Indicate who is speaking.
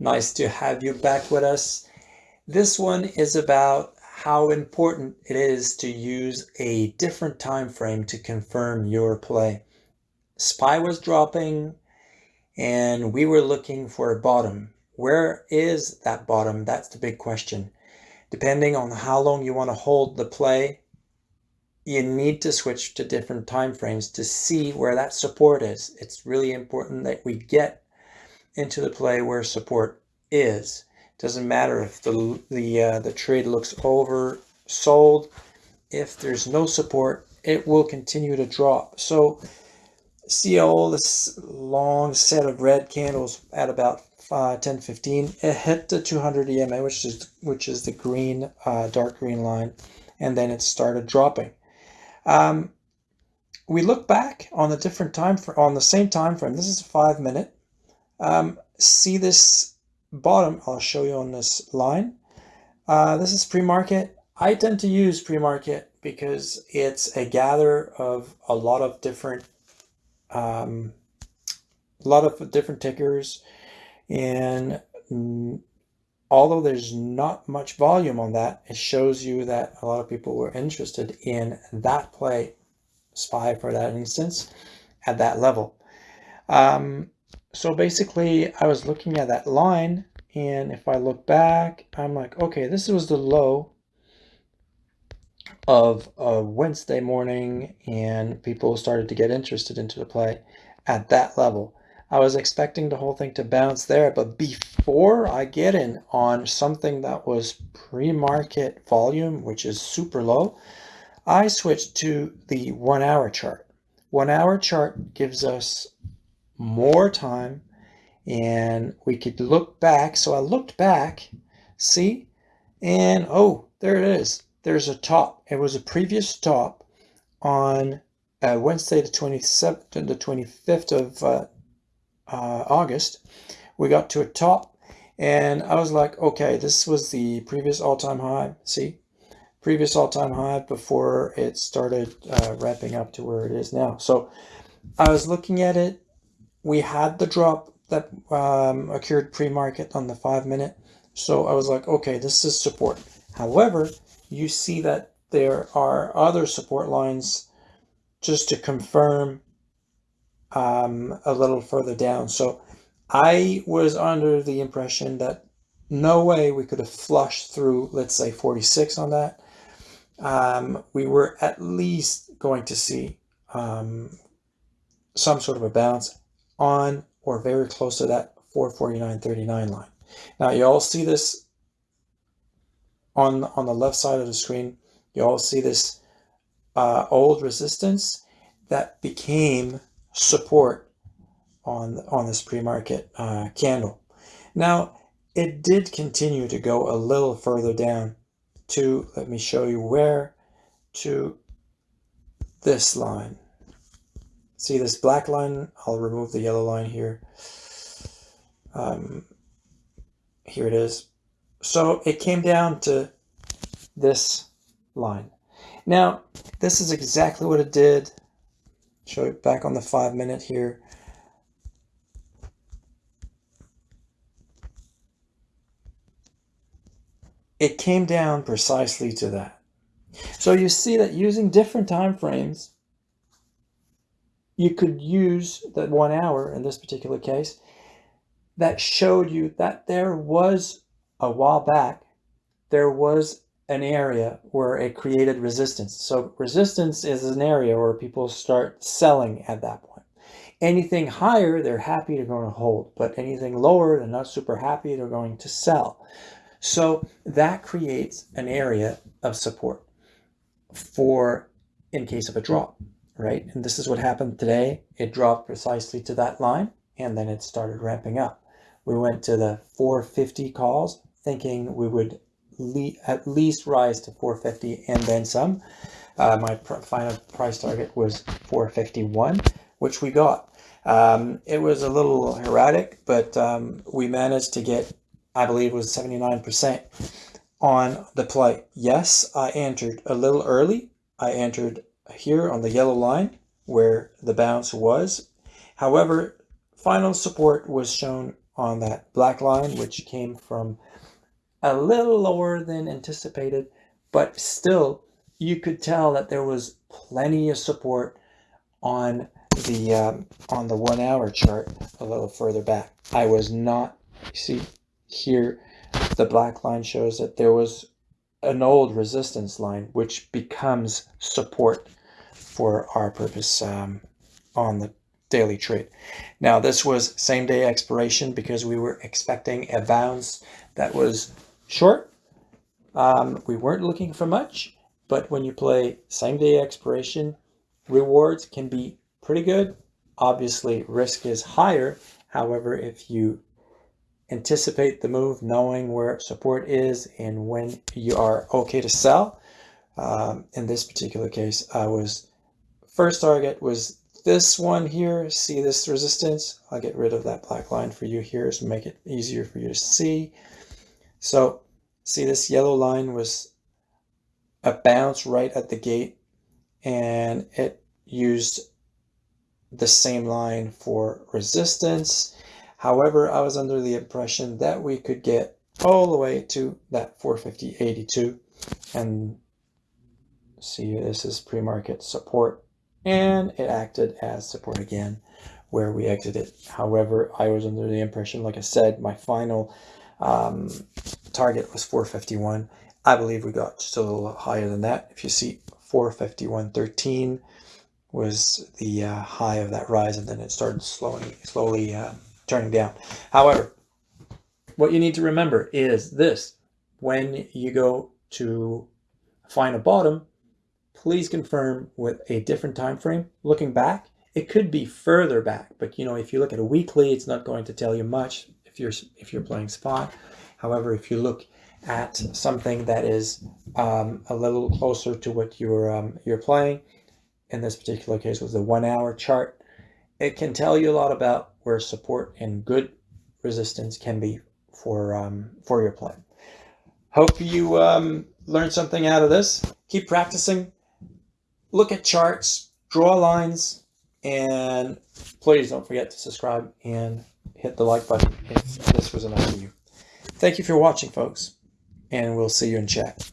Speaker 1: Nice to have you back with us. This one is about how important it is to use a different time frame to confirm your play. SPY was dropping and we were looking for a bottom. Where is that bottom? That's the big question. Depending on how long you want to hold the play, you need to switch to different time frames to see where that support is. It's really important that we get into the play where support is. Doesn't matter if the the uh, the trade looks oversold. If there's no support, it will continue to drop. So see all this long set of red candles at about uh, 10 15 it hit the 200 EMA which is which is the green uh, dark green line and then it started dropping um, we look back on the different time for on the same time frame this is a five minute um, see this bottom I'll show you on this line. Uh, this is pre-market. I tend to use pre-market because it's a gather of a lot of different um, a lot of different tickers and mm, although there's not much volume on that it shows you that a lot of people were interested in that play spy for that instance at that level. Um, so basically I was looking at that line and if I look back I'm like okay this was the low of a Wednesday morning and people started to get interested into the play at that level. I was expecting the whole thing to bounce there, but before I get in on something that was pre-market volume, which is super low, I switched to the one hour chart. One hour chart gives us more time and we could look back. So I looked back, see, and oh, there it is there's a top. It was a previous top on uh, Wednesday, the 27th, the 25th of uh, uh, August. We got to a top and I was like, okay, this was the previous all-time high. See, previous all-time high before it started uh, ramping up to where it is now. So I was looking at it. We had the drop that um, occurred pre-market on the five minute. So I was like, okay, this is support. However, you see that there are other support lines just to confirm um, a little further down. So I was under the impression that no way we could have flushed through, let's say 46 on that. Um, we were at least going to see um, some sort of a bounce on or very close to that 449.39 line. Now you all see this on, on the left side of the screen, you all see this uh, old resistance that became support on, on this pre-market uh, candle. Now, it did continue to go a little further down to, let me show you where, to this line. See this black line? I'll remove the yellow line here. Um, here it is. So it came down to this line. Now, this is exactly what it did. Show it back on the five minute here. It came down precisely to that. So you see that using different time frames, you could use that one hour in this particular case that showed you that there was a while back, there was an area where it created resistance. So resistance is an area where people start selling at that point. Anything higher, they're happy to go to hold, but anything lower, they're not super happy, they're going to sell. So that creates an area of support for in case of a drop, right? And this is what happened today. It dropped precisely to that line and then it started ramping up. We went to the 450 calls thinking we would le at least rise to 450 and then some. Uh, my pr final price target was 451, which we got. Um, it was a little erratic, but um, we managed to get, I believe was 79% on the play. Yes, I entered a little early. I entered here on the yellow line where the bounce was. However, final support was shown on that black line, which came from a little lower than anticipated, but still you could tell that there was plenty of support on the um, on the one hour chart a little further back. I was not, see here, the black line shows that there was an old resistance line, which becomes support for our purpose um, on the daily trade. Now this was same day expiration because we were expecting a bounce that was short. Um, we weren't looking for much, but when you play same day expiration, rewards can be pretty good. Obviously risk is higher. However, if you anticipate the move, knowing where support is and when you are okay to sell, um, in this particular case, I was first target was this one here. See this resistance? I'll get rid of that black line for you here to make it easier for you to see. So see this yellow line was a bounce right at the gate and it used the same line for resistance. However, I was under the impression that we could get all the way to that 450.82 and see this is pre-market support and it acted as support again where we exited. However, I was under the impression, like I said, my final um, target was 451. I believe we got just a little higher than that. If you see 451.13 was the uh, high of that rise and then it started slowly, slowly uh, turning down. However, what you need to remember is this. When you go to find a bottom, please confirm with a different time frame. Looking back, it could be further back, but you know, if you look at a weekly, it's not going to tell you much if you're if you're playing spot. However, if you look at something that is um, a little closer to what you're um, you're playing, in this particular case was the one hour chart, it can tell you a lot about where support and good resistance can be for um, for your play. Hope you um, learned something out of this. Keep practicing look at charts, draw lines, and please don't forget to subscribe and hit the like button if this was enough for you. Thank you for watching, folks, and we'll see you in chat.